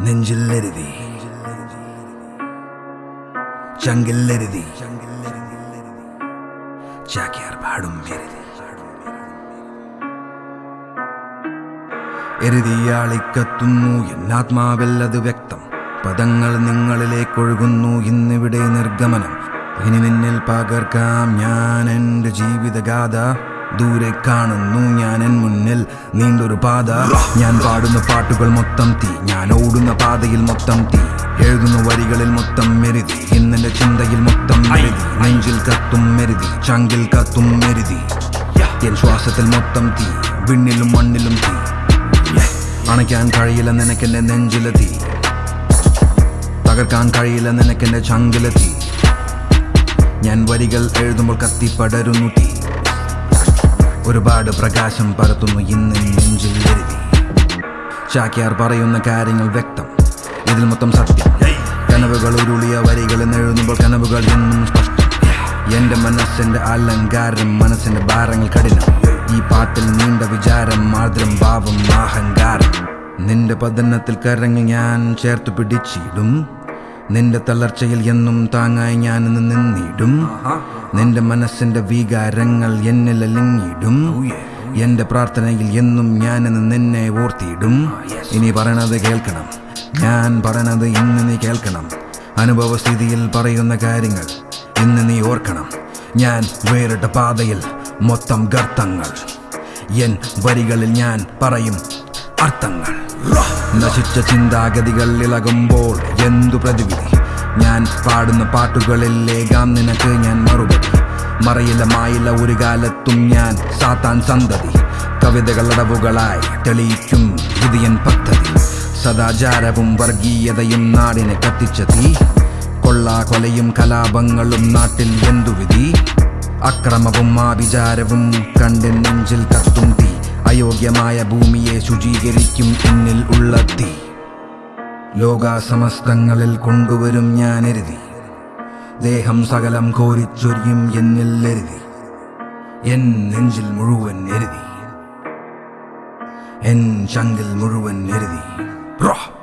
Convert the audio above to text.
നെഞ്ചില്ലെരുതി. ചങ്കില്ലെരുതി. ചാക്യാർ പാടും എരുതി. എരുതിയാളിക്കത്തുന്നു എന്നാത്മാവല്ലത് വ്യക്തം. പദങ്ങൾ നിങ്ങളിലേക്കൊഴുകുന്നു ഇന്നിവിടെ നിർഗമനം. ഇനി നിന്നിൽ പകർക്കാം ഞാൻ എന്റെ ജീവിതഗാഥ. ദൂരെ കാണുന്നു ഞാൻ എൻ മുന്നിൽ. നീണ്ടൊരു പാത. ഞാൻ പാടുന്ന പാട്ടുകൾ മൊത്തം തീ. ഞാൻ ഓടുന്ന പാതയിൽ മൊത്തം തീ. എഴുതുന്ന വരികളിൽ മൊത്തം മെരുതി. ഇന്നെന്റെ ചിന്തയിൽ മൊത്തം മെരുതി. നെഞ്ചിൽ കത്തും മെരുതി. ചങ്കിൽ കത്തും മെരുതി. എൻ ശ്വാസത്തിൽ മൊത്തം തീ. വിണ്ണിലും മണ്ണിലും തീ. അണയ്ക്കാൻ കഴിയില്ല നിനക്കെന്റെ നെഞ്ചിലെ തീ. തകർക്കാൻ കഴിയില്ല നിനക്കെന്റെ ചങ്കിലെ തീ. ഞാൻ വരികൾ എഴുതുമ്പോൾ കത്തിപ്പടരുന്നു തീ. ഒരുപാട് പ്രകാശം പരത്തുന്നു ഇന്ന് നെഞ്ചിൽ എഴുതി. ചാക്യാർ പറയുന്ന കാര്യങ്ങൾ വ്യക്തം. ഇതിൽ മൊത്തം സത്യം. കനവുകൾ ഉരുളിയ വരികൾ എഴുതുമ്പോൾ കനവുകൾ എന്നും സ്പഷ്ടം. എന്റെ മനസ്സിന്റെ അലങ്കാരം മനസ്സിന്റെ ഭാരങ്ങൾ കഠിനം. ഈ പാട്ടിൽ നീണ്ട വിചാരം ആർദ്രം ഭാവം അഹങ്കാരം. നിന്റെ പതനത്തിൽ കരങ്ങൾ ഞാൻ ചേർത്ത് പിടിച്ചിടും. നിന്റെ തളർച്ചയിൽ എന്നും താങ്ങായി ഞാൻ നിന്നിടും. നിന്റെ മനസ്സിന്റെ വികാരങ്ങൾ എന്നിൽ അലിങ്ങിയിടും എന്റെ പ്രാർത്ഥനയിൽ എന്നും ഞാൻ ഇന്ന് നിന്നെ ഓർത്തിയിടും. ഇനി പറയണത് കേൾക്കണം. ഞാൻ പറയണത് ഇന്ന് നീ കേൾക്കണം. അനുഭവസ്ഥിതിയിൽ പറയുന്ന കാര്യങ്ങൾ ഇന്ന് നീ ഓർക്കണം. ഞാൻ വേറിട്ട പാതയിൽ മൊത്തം ഗർത്തങ്ങൾ. എൻ വരികളിൽ ഞാൻ പറയും അർത്ഥങ്ങൾ. നശിച്ച ചിന്താഗതികൾ ഇളകുമ്പോൾ എന്തു പ്രതിവിധി? ഞാൻ പാടുന്ന പാട്ടുകളിലേകാം നിനക്ക് ഞാൻ മറുപടി. മറയില്ല മായില്ല ഒരു കാലത്തും ഞാൻ സാത്താൻ സന്തതി. കവിതകളടവുകളായി തെളിയിക്കും വിധിയൻ പദ്ധതി. സദാചാരവും വർഗീയതയും നാടിനെ കത്തിച്ച തീ. കൊള്ളാ കൊലയും കലാപങ്ങളും നാട്ടിൽ എന്തുവിധി അക്രമവും ആഭിചാരവും കണ്ട് നെഞ്ചിൽ കത്തും തീ. അയോഗ്യമായ ഭൂമിയെ ശുചീകരിക്കും എന്നിൽ ഉള്ള തീ. ലോകാസമസ്തങ്ങളിൽ കൊണ്ടുവരും ഞാൻ എരുതി ദേഹം സകലം കോരിച്ചൊരിയും എന്നിൽ എരുതി. എൻ നെഞ്ചിൽ മുഴുവൻ എരുതി. എൻ ചങ്കിൽ മുഴുവൻ എരുതി. റോ